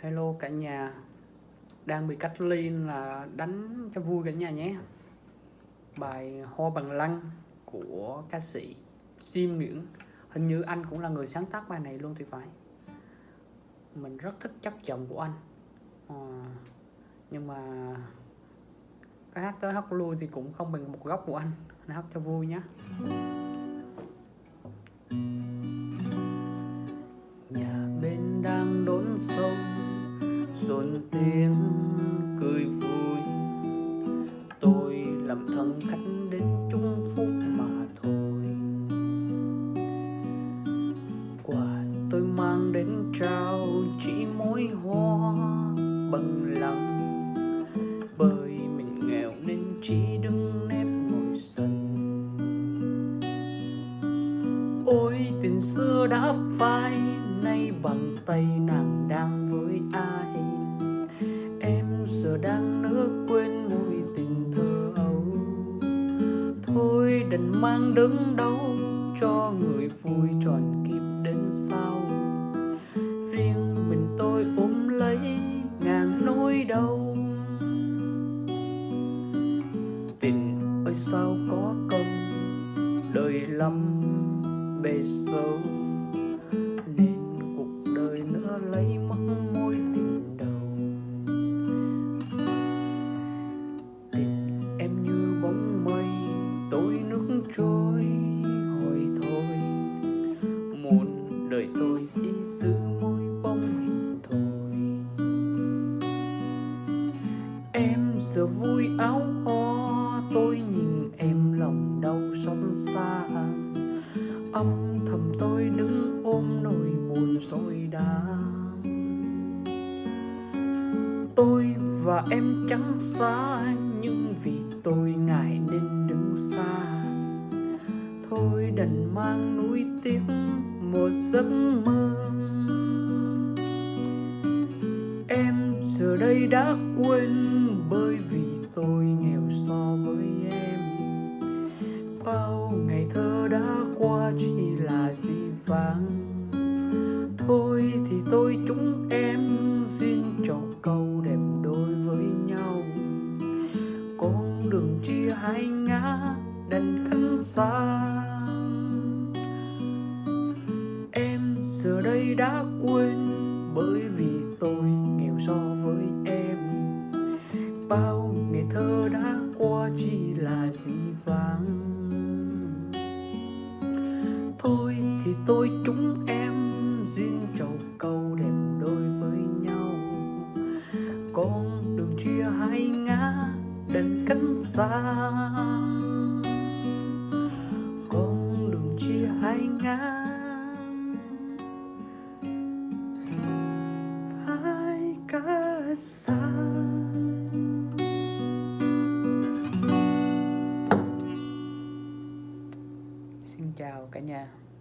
Hello cả nhà. Đang bị cách ly là đánh cho vui cả nhà nhé. Bài Hoa Bằng Lăng của ca sĩ Sim Nguyễn. Hình như anh cũng là người sáng tác bài này luôn thì phải. Mình rất thích chất giọng của anh. À, Nhưng mà cái hát tới hát lui thì cũng không bằng một góc của anh. Anh hát cho vui nhé Nhà bên đang đốn sông dồn tiếng cười vui. Tôi làm thân khách đến chung phúc mà thôi. Quà tôi mang đến trao chỉ mỗi hoa bằng lăng bởi mình nghèo nên chỉ đứng nếp ngồi sân ôi tình xưa đã phai, nay bằng tay nàng đang với ai? Nỡ quên mùi tình thơ ấu. Thôi đành mang đớn đau cho người vui tròn kịp đến sau. Riêng mình tôi ôm lấy ngàn nỗi đau. Tình ơi, sao có công? Đời lắm bề sâu nên cuộc đời nữa lấy mất đời tôi chỉ giữ môi bóng hình thôi. Em giờ vui áo hoa, tôi nhìn em lòng đau xót xa. Âm thầm tôi đứng ôm nỗi buồn rồi đã tôi và em chẳng xa, nhưng vì tôi ngại nên đứng xa. Thôi đành mang nuối tiếc một giấc mơ. Em giờ đây đã quên bởi vì tôi nghèo so với em. Bao ngày thơ đã qua chỉ là gì vàng thôi thì tôi chúng em xin cho câu đẹp đôi với nhau. Con đường chia hai ngã đành cánh xa. Giờ đây đã quên, bởi vì tôi nghèo so với em. Bao ngày thơ đã qua chỉ là gì vàng thôi thì tôi chúng em, duyên trầu câu đẹp đôi với nhau. Con đường chia hai ngã, đành cánh xa. Cả nhà.